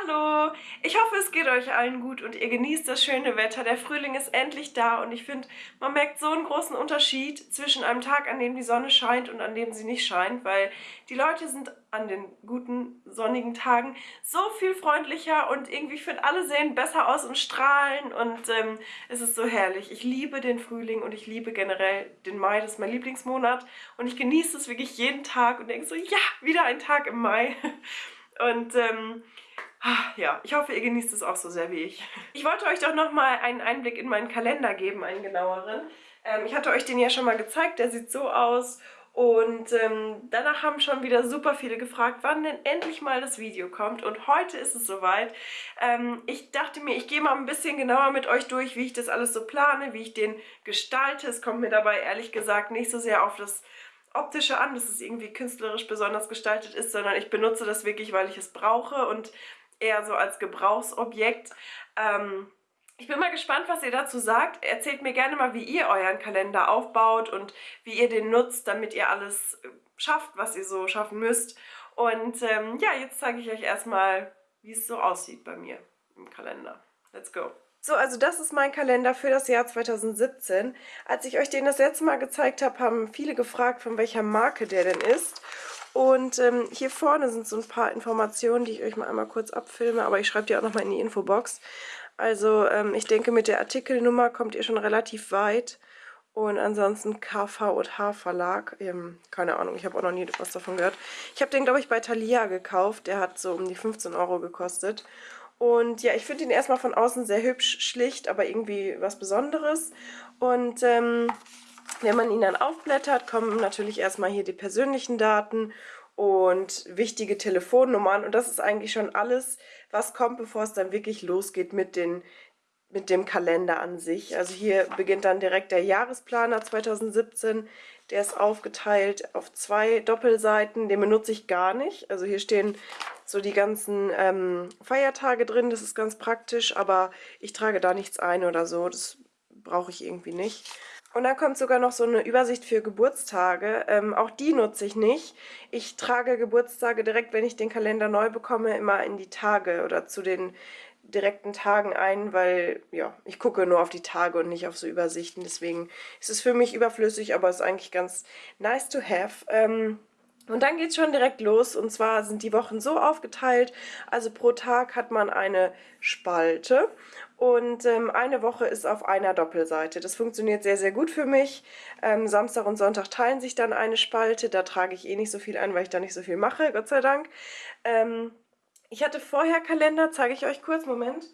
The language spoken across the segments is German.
Hallo! Ich hoffe, es geht euch allen gut und ihr genießt das schöne Wetter. Der Frühling ist endlich da und ich finde, man merkt so einen großen Unterschied zwischen einem Tag, an dem die Sonne scheint und an dem sie nicht scheint, weil die Leute sind an den guten sonnigen Tagen so viel freundlicher und irgendwie, ich finde, alle sehen besser aus und strahlen und ähm, es ist so herrlich. Ich liebe den Frühling und ich liebe generell den Mai, das ist mein Lieblingsmonat und ich genieße es wirklich jeden Tag und denke so, ja, wieder ein Tag im Mai. Und ähm, ja, ich hoffe, ihr genießt es auch so sehr wie ich. Ich wollte euch doch nochmal einen Einblick in meinen Kalender geben, einen genaueren. Ähm, ich hatte euch den ja schon mal gezeigt, der sieht so aus. Und ähm, danach haben schon wieder super viele gefragt, wann denn endlich mal das Video kommt. Und heute ist es soweit. Ähm, ich dachte mir, ich gehe mal ein bisschen genauer mit euch durch, wie ich das alles so plane, wie ich den gestalte. Es kommt mir dabei ehrlich gesagt nicht so sehr auf das Optische an, dass es irgendwie künstlerisch besonders gestaltet ist, sondern ich benutze das wirklich, weil ich es brauche und eher so als Gebrauchsobjekt. Ähm, ich bin mal gespannt, was ihr dazu sagt. Erzählt mir gerne mal, wie ihr euren Kalender aufbaut und wie ihr den nutzt, damit ihr alles äh, schafft, was ihr so schaffen müsst. Und ähm, ja, jetzt zeige ich euch erstmal, wie es so aussieht bei mir im Kalender. Let's go! So, also das ist mein Kalender für das Jahr 2017. Als ich euch den das letzte Mal gezeigt habe, haben viele gefragt, von welcher Marke der denn ist. Und ähm, hier vorne sind so ein paar Informationen, die ich euch mal einmal kurz abfilme, aber ich schreibe die auch nochmal in die Infobox. Also ähm, ich denke, mit der Artikelnummer kommt ihr schon relativ weit. Und ansonsten KV&H Verlag, ähm, keine Ahnung, ich habe auch noch nie was davon gehört. Ich habe den, glaube ich, bei Thalia gekauft. Der hat so um die 15 Euro gekostet. Und ja, ich finde ihn erstmal von außen sehr hübsch, schlicht, aber irgendwie was Besonderes. Und ähm, wenn man ihn dann aufblättert, kommen natürlich erstmal hier die persönlichen Daten und wichtige Telefonnummern. Und das ist eigentlich schon alles, was kommt, bevor es dann wirklich losgeht mit, den, mit dem Kalender an sich. Also hier beginnt dann direkt der Jahresplaner 2017. Der ist aufgeteilt auf zwei Doppelseiten. Den benutze ich gar nicht. Also hier stehen so die ganzen ähm, Feiertage drin. Das ist ganz praktisch, aber ich trage da nichts ein oder so. Das brauche ich irgendwie nicht. Und dann kommt sogar noch so eine Übersicht für Geburtstage. Ähm, auch die nutze ich nicht. Ich trage Geburtstage direkt, wenn ich den Kalender neu bekomme, immer in die Tage oder zu den direkten Tagen ein, weil ja, ich gucke nur auf die Tage und nicht auf so Übersichten. Deswegen ist es für mich überflüssig, aber ist eigentlich ganz nice to have. Ähm, und dann geht es schon direkt los und zwar sind die Wochen so aufgeteilt, also pro Tag hat man eine Spalte und ähm, eine Woche ist auf einer Doppelseite. Das funktioniert sehr, sehr gut für mich. Ähm, Samstag und Sonntag teilen sich dann eine Spalte, da trage ich eh nicht so viel ein, weil ich da nicht so viel mache, Gott sei Dank. Ähm, ich hatte vorher Kalender, zeige ich euch kurz, Moment.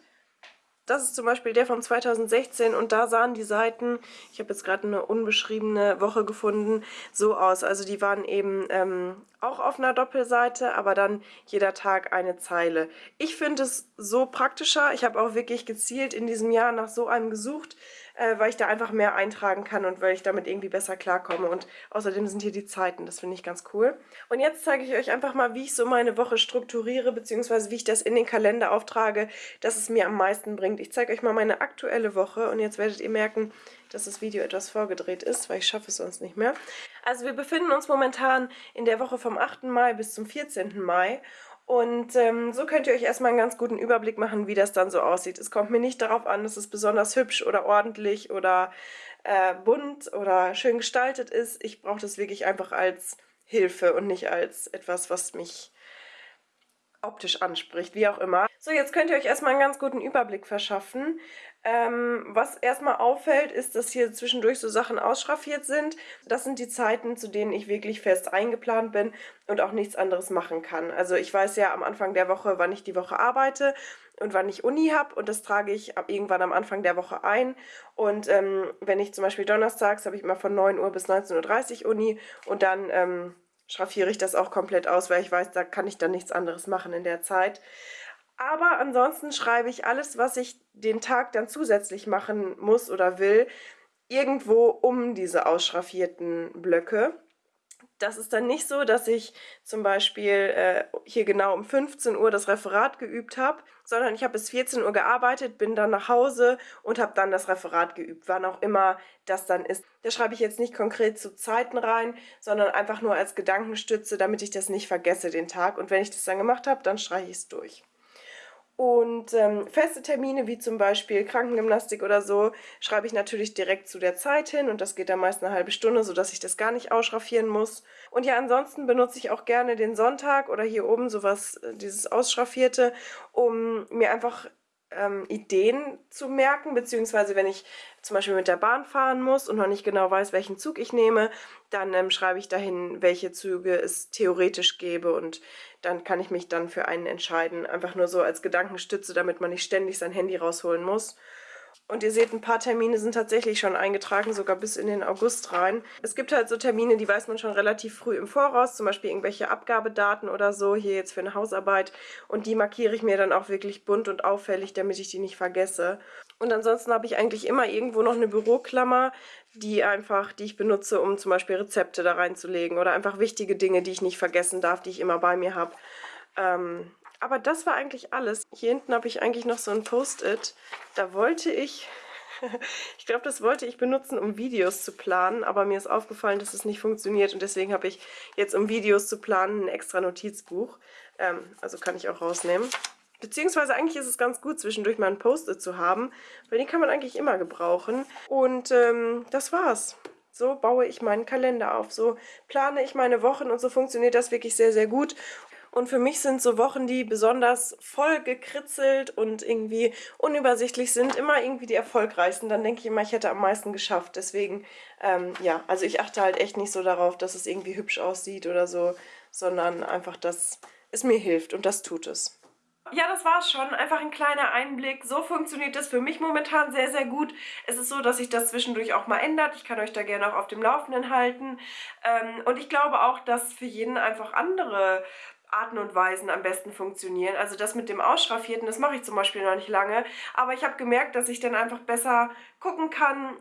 Das ist zum Beispiel der von 2016 und da sahen die Seiten, ich habe jetzt gerade eine unbeschriebene Woche gefunden, so aus. Also die waren eben ähm, auch auf einer Doppelseite, aber dann jeder Tag eine Zeile. Ich finde es so praktischer. Ich habe auch wirklich gezielt in diesem Jahr nach so einem gesucht, äh, weil ich da einfach mehr eintragen kann und weil ich damit irgendwie besser klarkomme. Und außerdem sind hier die Zeiten, das finde ich ganz cool. Und jetzt zeige ich euch einfach mal, wie ich so meine Woche strukturiere, beziehungsweise wie ich das in den Kalender auftrage, dass es mir am meisten bringt. Ich zeige euch mal meine aktuelle Woche und jetzt werdet ihr merken, dass das Video etwas vorgedreht ist, weil ich schaffe es sonst nicht mehr. Also wir befinden uns momentan in der Woche vom 8. Mai bis zum 14. Mai und ähm, so könnt ihr euch erstmal einen ganz guten Überblick machen, wie das dann so aussieht. Es kommt mir nicht darauf an, dass es besonders hübsch oder ordentlich oder äh, bunt oder schön gestaltet ist. Ich brauche das wirklich einfach als Hilfe und nicht als etwas, was mich optisch anspricht, wie auch immer. So, jetzt könnt ihr euch erstmal einen ganz guten Überblick verschaffen. Ähm, was erstmal auffällt, ist, dass hier zwischendurch so Sachen ausschraffiert sind. Das sind die Zeiten, zu denen ich wirklich fest eingeplant bin und auch nichts anderes machen kann. Also ich weiß ja am Anfang der Woche, wann ich die Woche arbeite und wann ich Uni habe und das trage ich irgendwann am Anfang der Woche ein. Und ähm, wenn ich zum Beispiel donnerstags habe ich immer von 9 Uhr bis 19.30 Uhr Uni und dann ähm, schraffiere ich das auch komplett aus, weil ich weiß, da kann ich dann nichts anderes machen in der Zeit. Aber ansonsten schreibe ich alles, was ich den Tag dann zusätzlich machen muss oder will, irgendwo um diese ausschraffierten Blöcke. Das ist dann nicht so, dass ich zum Beispiel äh, hier genau um 15 Uhr das Referat geübt habe, sondern ich habe bis 14 Uhr gearbeitet, bin dann nach Hause und habe dann das Referat geübt, wann auch immer das dann ist. Da schreibe ich jetzt nicht konkret zu Zeiten rein, sondern einfach nur als Gedankenstütze, damit ich das nicht vergesse den Tag. Und wenn ich das dann gemacht habe, dann streiche ich es durch. Und ähm, feste Termine wie zum Beispiel Krankengymnastik oder so schreibe ich natürlich direkt zu der Zeit hin und das geht dann meist eine halbe Stunde, sodass ich das gar nicht ausschraffieren muss. Und ja, ansonsten benutze ich auch gerne den Sonntag oder hier oben sowas, äh, dieses Ausschraffierte, um mir einfach ähm, Ideen zu merken, beziehungsweise wenn ich zum Beispiel mit der Bahn fahren muss und noch nicht genau weiß, welchen Zug ich nehme, dann ähm, schreibe ich dahin, welche Züge es theoretisch gäbe und dann kann ich mich dann für einen entscheiden. Einfach nur so als Gedankenstütze, damit man nicht ständig sein Handy rausholen muss. Und ihr seht, ein paar Termine sind tatsächlich schon eingetragen, sogar bis in den August rein. Es gibt halt so Termine, die weiß man schon relativ früh im Voraus, zum Beispiel irgendwelche Abgabedaten oder so, hier jetzt für eine Hausarbeit. Und die markiere ich mir dann auch wirklich bunt und auffällig, damit ich die nicht vergesse. Und ansonsten habe ich eigentlich immer irgendwo noch eine Büroklammer, die einfach, die ich benutze, um zum Beispiel Rezepte da reinzulegen oder einfach wichtige Dinge, die ich nicht vergessen darf, die ich immer bei mir habe. Ähm, aber das war eigentlich alles. Hier hinten habe ich eigentlich noch so ein Post-it. Da wollte ich, ich glaube, das wollte ich benutzen, um Videos zu planen. Aber mir ist aufgefallen, dass es nicht funktioniert. Und deswegen habe ich jetzt, um Videos zu planen, ein extra Notizbuch. Ähm, also kann ich auch rausnehmen. Beziehungsweise eigentlich ist es ganz gut, zwischendurch mal ein Post-it zu haben, weil den kann man eigentlich immer gebrauchen. Und ähm, das war's. So baue ich meinen Kalender auf, so plane ich meine Wochen und so funktioniert das wirklich sehr, sehr gut. Und für mich sind so Wochen, die besonders voll gekritzelt und irgendwie unübersichtlich sind, immer irgendwie die erfolgreichsten. Dann denke ich immer, ich hätte am meisten geschafft. Deswegen, ähm, ja, also ich achte halt echt nicht so darauf, dass es irgendwie hübsch aussieht oder so, sondern einfach, dass es mir hilft und das tut es. Ja, das war's schon. Einfach ein kleiner Einblick. So funktioniert das für mich momentan sehr, sehr gut. Es ist so, dass sich das zwischendurch auch mal ändert. Ich kann euch da gerne auch auf dem Laufenden halten. Ähm, und ich glaube auch, dass für jeden einfach andere Arten und Weisen am besten funktionieren. Also das mit dem Ausschraffierten, das mache ich zum Beispiel noch nicht lange, aber ich habe gemerkt, dass ich dann einfach besser gucken kann,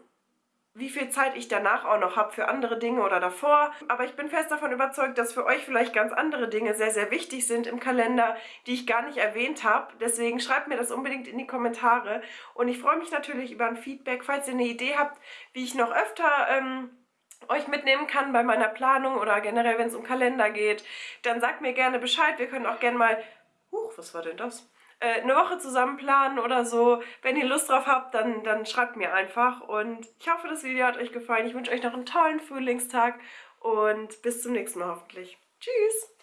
wie viel Zeit ich danach auch noch habe für andere Dinge oder davor. Aber ich bin fest davon überzeugt, dass für euch vielleicht ganz andere Dinge sehr, sehr wichtig sind im Kalender, die ich gar nicht erwähnt habe. Deswegen schreibt mir das unbedingt in die Kommentare. Und ich freue mich natürlich über ein Feedback, falls ihr eine Idee habt, wie ich noch öfter... Ähm, euch mitnehmen kann bei meiner Planung oder generell, wenn es um Kalender geht, dann sagt mir gerne Bescheid. Wir können auch gerne mal, huch, was war denn das? Äh, eine Woche zusammen planen oder so. Wenn ihr Lust drauf habt, dann, dann schreibt mir einfach. Und ich hoffe, das Video hat euch gefallen. Ich wünsche euch noch einen tollen Frühlingstag und bis zum nächsten Mal hoffentlich. Tschüss!